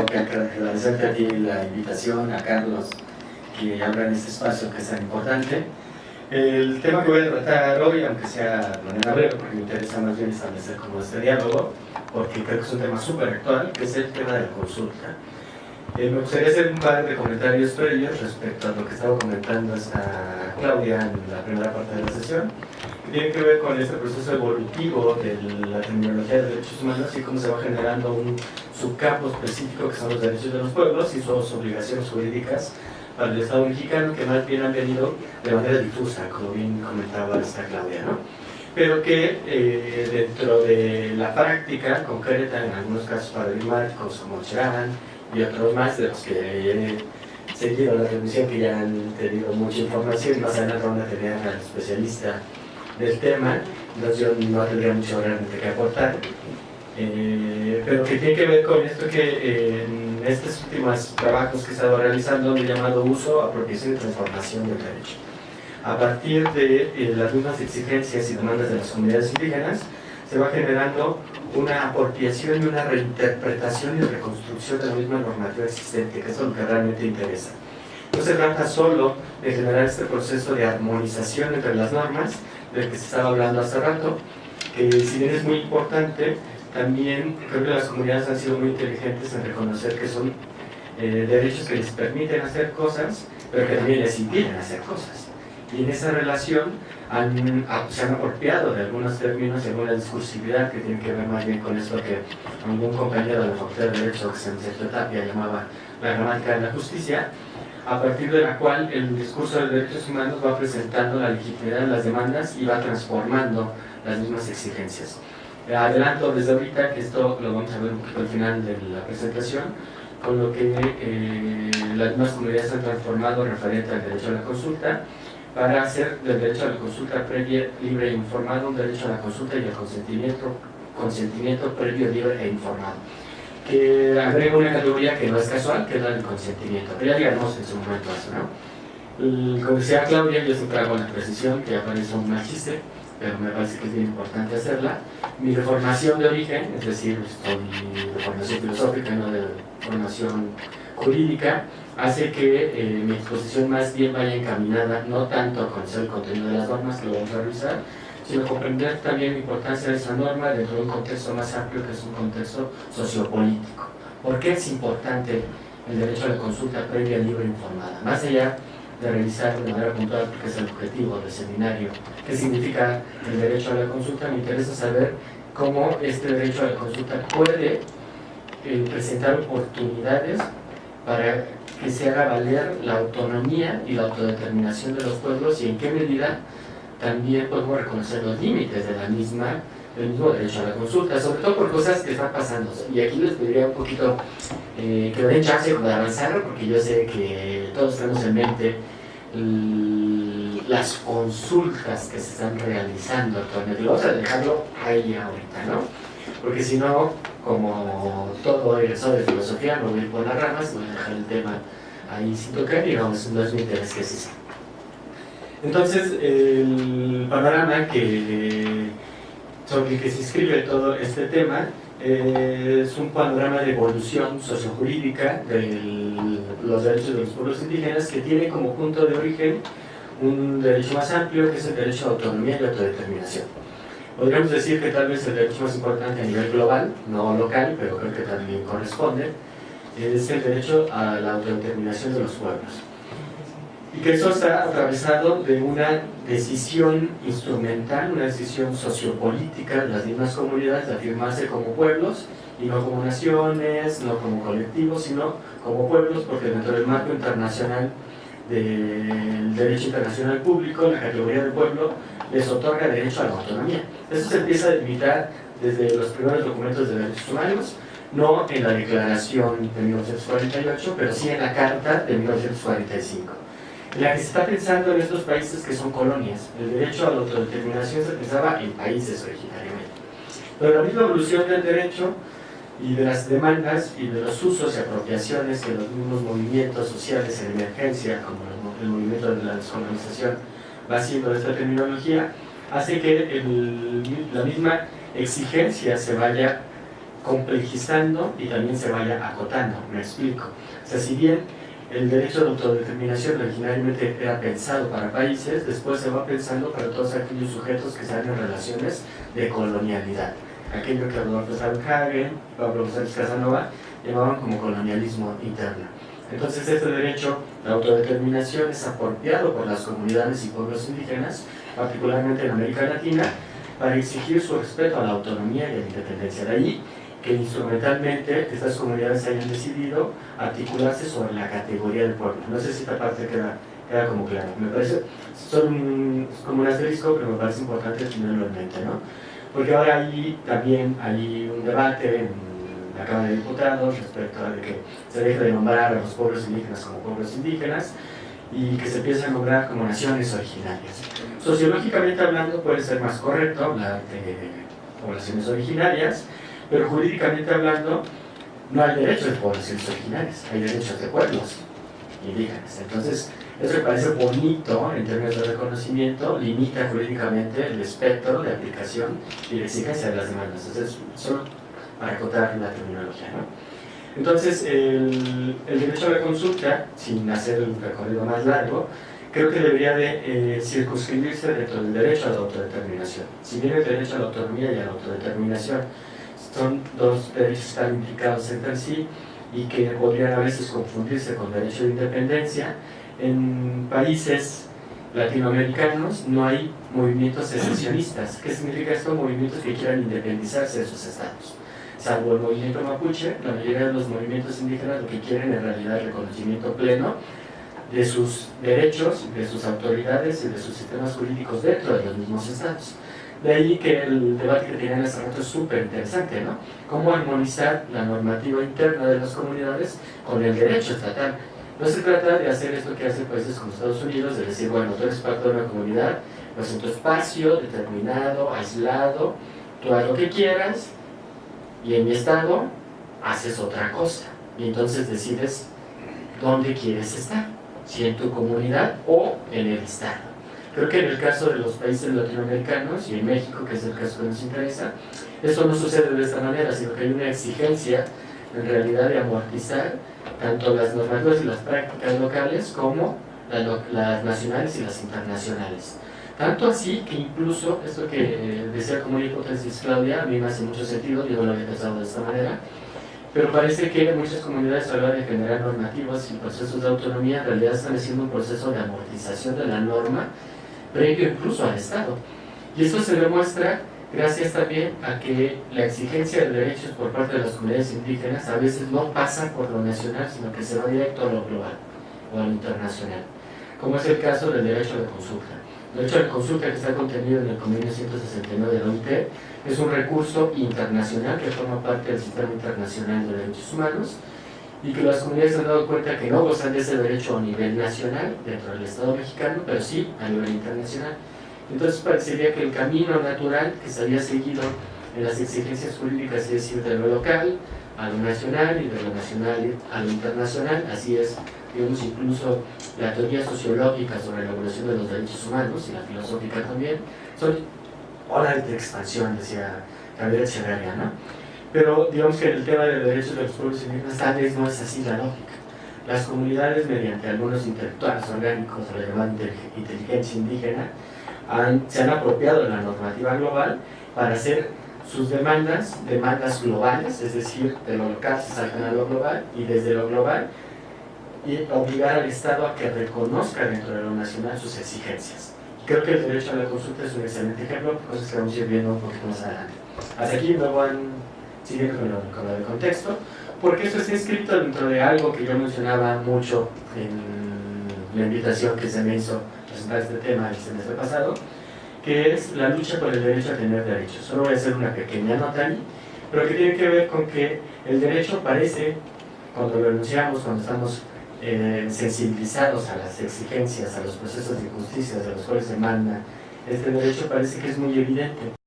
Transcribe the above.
agradecerte a ti la invitación, a Carlos, que habla en este espacio que es tan importante. El tema que voy a tratar hoy, aunque sea de manera breve, porque me interesa más bien establecer como este diálogo, porque creo que es un tema súper actual, que es el tema de la consulta. Eh, me gustaría hacer un par de comentarios previos respecto a lo que estaba comentando esta Claudia en la primera parte de la sesión, que tiene que ver con este proceso evolutivo de la terminología de derechos humanos y cómo se va generando un subcampo específico que son los derechos de los pueblos y sus obligaciones jurídicas para el Estado mexicano, que más bien han venido de manera difusa, como bien comentaba esta Claudia, ¿no? pero que eh, dentro de la práctica concreta, en algunos casos paradigmáticos como Cherán y otros más de los que he seguido la transmisión, que ya han tenido mucha información, más adelante van a tener al especialista del tema, entonces yo no tendría mucho realmente que aportar, eh, pero que tiene que ver con esto que en estos últimos trabajos que he estado realizando he llamado uso, apropiación y transformación del derecho. A partir de eh, las mismas exigencias y demandas de las comunidades indígenas, se va generando una apropiación y una reinterpretación y reconstrucción de la misma normativa existente, que es lo que realmente interesa. No se trata solo de generar este proceso de armonización entre las normas, del que se estaba hablando hace rato, que si bien es muy importante, también creo que las comunidades han sido muy inteligentes en reconocer que son eh, derechos que les permiten hacer cosas, pero que también les impiden hacer cosas. Y en esa relación han, se han apropiado de algunos términos y alguna discursividad que tiene que ver más bien con eso que algún compañero de la Facultad de Derecho, que se Tapia, llamaba la gramática de la justicia, a partir de la cual el discurso de derechos humanos va presentando la legitimidad de las demandas y va transformando las mismas exigencias. Adelanto desde ahorita que esto lo vamos a ver un poquito al final de la presentación, con lo que eh, las mismas comunidades han transformado referente al derecho a la consulta para hacer del derecho a la consulta previa, libre e informado un derecho a la consulta y al consentimiento, consentimiento previo, libre e informado. Que agrega una categoría que no es casual, que es la del consentimiento. Pero ya digamos en su momento eso, ¿no? Como decía Claudia, yo siempre hago la precisión, que aparece un mal chiste, pero me parece que es bien importante hacerla. Mi reformación de origen, es decir, mi formación filosófica, no de formación jurídica, hace que eh, mi exposición más bien vaya encaminada no tanto a conocer el contenido de las normas, que lo vamos a revisar, sino comprender también la importancia de esa norma dentro de un contexto más amplio que es un contexto sociopolítico. ¿Por qué es importante el derecho a la consulta previa, libre e informada? Más allá de revisar de manera puntual, porque es el objetivo del seminario, qué significa el derecho a la consulta, me interesa saber cómo este derecho a la consulta puede eh, presentar oportunidades para que se haga valer la autonomía y la autodeterminación de los pueblos y en qué medida también podemos reconocer los límites de la misma del mismo derecho a la consulta, sobre todo por cosas que están pasando. Y aquí les pediría un poquito eh, que den chance de avanzar, porque yo sé que todos tenemos en mente las consultas que se están realizando actualmente. Vamos a dejarlo ahí ahorita, ¿no? Porque si no, como todo egresado de filosofía, me voy a ir por las ramas, voy a dejar el tema ahí sin tocar y vamos, no es mi interés que es Entonces, el panorama sobre el que se inscribe todo este tema eh, es un panorama de evolución sociojurídica de los derechos de los pueblos indígenas que tiene como punto de origen un derecho más amplio que es el derecho a autonomía y autodeterminación. Podríamos decir que tal vez el derecho más importante a nivel global, no local, pero creo que también corresponde, es el derecho a la autodeterminación de los pueblos. Y que eso está atravesado de una decisión instrumental, una decisión sociopolítica de las mismas comunidades de afirmarse como pueblos y no como naciones, no como colectivos, sino como pueblos, porque dentro del marco internacional del derecho internacional público, la categoría del pueblo les otorga derecho a la autonomía. Eso se empieza a delimitar desde los primeros documentos de derechos humanos, no en la declaración de 1948, pero sí en la carta de 1945 en la que se está pensando en estos países que son colonias. El derecho a la autodeterminación se pensaba en países originariamente. Pero la misma evolución del derecho y de las demandas y de los usos y apropiaciones que los mismos movimientos sociales en emergencia, como el movimiento de la descolonización, va haciendo esta terminología, hace que la misma exigencia se vaya complejizando y también se vaya acotando, me explico. O sea, si bien el derecho de autodeterminación originalmente era pensado para países, después se va pensando para todos aquellos sujetos que están en relaciones de colonialidad. Aquello que Rodolfo Hagen, Pablo González Casanova llamaban como colonialismo interno. Entonces este derecho de autodeterminación es apropiado por las comunidades y pueblos indígenas, particularmente en América Latina, para exigir su respeto a la autonomía y a la independencia. De ahí que instrumentalmente estas comunidades hayan decidido articularse sobre la categoría del pueblo. No sé si esta parte queda, queda como claro. Me parece, son como un asterisco, pero me parece importante tenerlo en mente, ¿no? Porque ahora hay también hay un debate en la Cámara de Diputados respecto a que se deje de nombrar a los pueblos indígenas como pueblos indígenas y que se empiece a nombrar como naciones originarias. Sociológicamente hablando puede ser más correcto hablar de poblaciones originarias, pero jurídicamente hablando no hay derechos de poblaciones originarias, hay derechos de pueblos indígenas. Entonces, eso me parece bonito en términos de reconocimiento, limita jurídicamente el espectro de aplicación y de exigencia de las demandas. Entonces, solo para acotar la terminología. ¿no? Entonces, el, el, derecho a la consulta, sin hacer un recorrido más largo, creo que debería de eh, circunscribirse dentro del derecho a la autodeterminación. Si bien el derecho a la autonomía y a la autodeterminación son dos derechos que están implicados entre sí y que podrían a veces confundirse con derecho de independencia, en países latinoamericanos no hay movimientos secesionistas. ¿Qué significa esto? Movimientos que quieran independizarse de sus estados. Salvo el movimiento mapuche, la mayoría de los movimientos indígenas lo que quieren en realidad es reconocimiento pleno de sus derechos, de sus autoridades y de sus sistemas jurídicos dentro de los mismos estados. De ahí que el debate que tenían hace rato es súper interesante, ¿no? Cómo armonizar la normativa interna de las comunidades con el derecho estatal. No se trata de hacer esto que hacen países como Estados Unidos, de decir, bueno, tú eres parte de una comunidad, pues en tu espacio determinado, aislado, tú haz lo que quieras, y en mi estado haces otra cosa. Y entonces decides dónde quieres estar, si en tu comunidad o en el estado. Creo que en el caso de los países latinoamericanos y en México, que es el caso que nos interesa, eso no sucede de esta manera, sino que hay una exigencia en realidad de amortizar tanto las normativas y las prácticas locales como las nacionales y las internacionales. Tanto así que incluso, esto que decía como hipótesis Claudia, a mí me hace mucho sentido, yo no lo había pensado de esta manera, pero parece que muchas comunidades a la hora de generar normativas y procesos de autonomía en realidad están haciendo un proceso de amortización de la norma previo incluso al Estado. Y esto se demuestra gracias también a que la exigencia de derechos por parte de las comunidades indígenas a veces no pasa por lo nacional, sino que se va directo a lo global o a lo internacional, como es el caso del derecho la consulta. El derecho a la consulta que está contenido en el convenio 169 de la OIT es un recurso internacional que forma parte del sistema internacional de derechos humanos y que las comunidades han dado cuenta que no gozan de ese derecho a nivel nacional dentro del Estado mexicano, pero sí a nivel internacional. Entonces parecería que el camino natural que se había seguido en las exigencias jurídicas es decir, de lo local a lo nacional y de lo nacional a lo internacional, así es, digamos, incluso la teoría sociológica sobre la evolución de los derechos humanos y la filosófica también, son olas de expansión, decía Gabriel Echeverría, ¿no? Pero digamos que en el tema de los derechos de los pueblos indígenas tal vez no es así la lógica. Las comunidades, mediante algunos intelectuales orgánicos de la llamada inteligencia indígena, se han apropiado de la normativa global para hacer sus demandas, demandas globales, es decir, de lo local se salgan a lo global y desde lo global y obligar al Estado a que reconozca dentro de lo nacional sus exigencias. Creo que el derecho a la consulta es un excelente ejemplo, cosas que vamos a ir viendo un poquito más adelante. Hasta aquí me van siguiendo con, lo, con contexto, porque esto está inscrito dentro de algo que yo mencionaba mucho en la invitación que se me hizo presentar este tema el semestre pasado, que es la lucha por el derecho a tener derechos. Solo voy a hacer una pequeña nota ahí, pero que tiene que ver con que el derecho parece, cuando lo enunciamos, cuando estamos eh, sensibilizados a las exigencias, a los procesos de justicia de los cuales se manda este derecho, parece que es muy evidente.